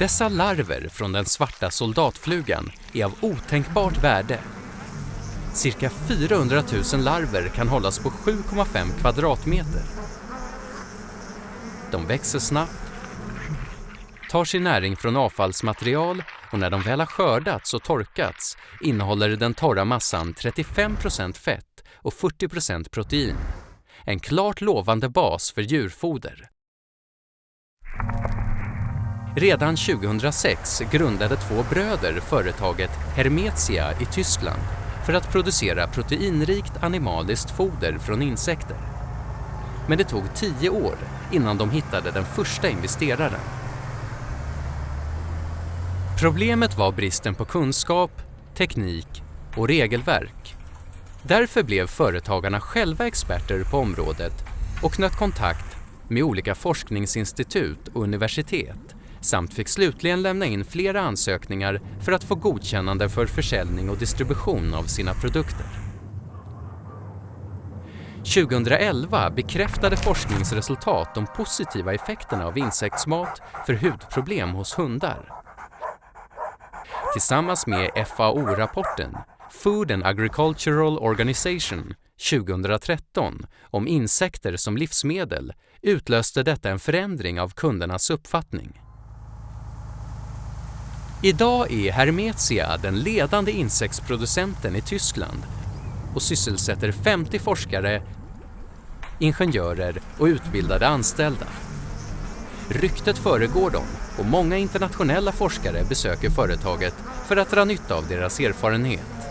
Dessa larver från den svarta soldatflugan är av otänkbart värde. Cirka 400 000 larver kan hållas på 7,5 kvadratmeter. De växer snabbt, tar sin näring från avfallsmaterial och när de väl har skördats och torkats innehåller den torra massan 35% fett och 40% protein. En klart lovande bas för djurfoder. Redan 2006 grundade två bröder företaget Hermetia i Tyskland för att producera proteinrikt animaliskt foder från insekter. Men det tog tio år innan de hittade den första investeraren. Problemet var bristen på kunskap, teknik och regelverk. Därför blev företagarna själva experter på området och knöt kontakt med olika forskningsinstitut och universitet samt fick slutligen lämna in flera ansökningar för att få godkännande för försäljning och distribution av sina produkter. 2011 bekräftade forskningsresultat de positiva effekterna av insektsmat för hudproblem hos hundar. Tillsammans med FAO-rapporten Food and Agricultural Organization 2013 om insekter som livsmedel utlöste detta en förändring av kundernas uppfattning. Idag är Hermetia den ledande insektsproducenten i Tyskland och sysselsätter 50 forskare, ingenjörer och utbildade anställda. Ryktet föregår dem och många internationella forskare besöker företaget för att dra nytta av deras erfarenhet.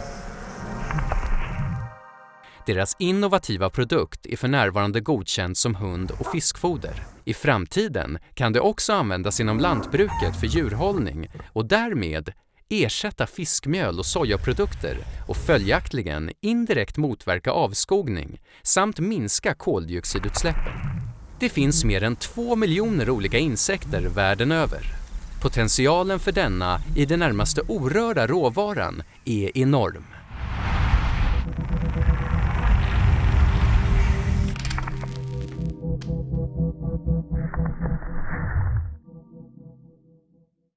Deras innovativa produkt är för närvarande godkänd som hund och fiskfoder. I framtiden kan det också användas inom lantbruket för djurhållning och därmed ersätta fiskmjöl och sojaprodukter och följaktligen indirekt motverka avskogning samt minska koldioxidutsläppen. Det finns mer än två miljoner olika insekter världen över. Potentialen för denna i det närmaste orörda råvaran är enorm.